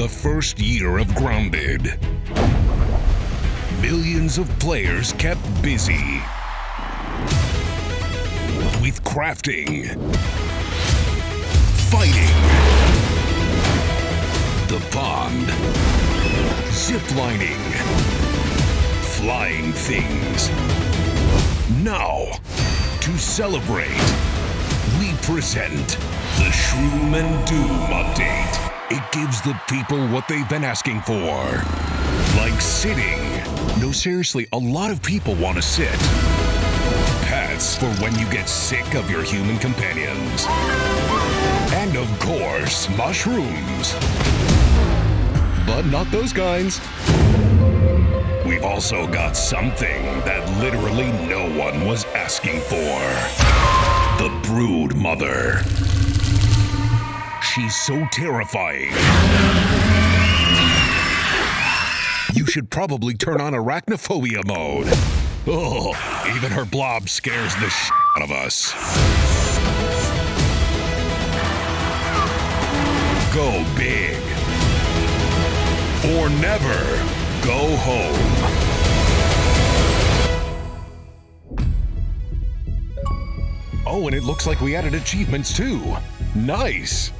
the first year of Grounded. Millions of players kept busy with crafting, fighting, the pond, ziplining, flying things. Now, to celebrate, we present the Shroom and Doom update. It gives the people what they've been asking for. Like sitting. No, seriously, a lot of people want to sit. Pets for when you get sick of your human companions. And of course, mushrooms. But not those kinds. We've also got something that literally no one was asking for. The Brood Mother. She's so terrifying. You should probably turn on arachnophobia mode. Oh, even her blob scares the sh out of us. Go big. Or never go home. Oh, and it looks like we added achievements too. Nice.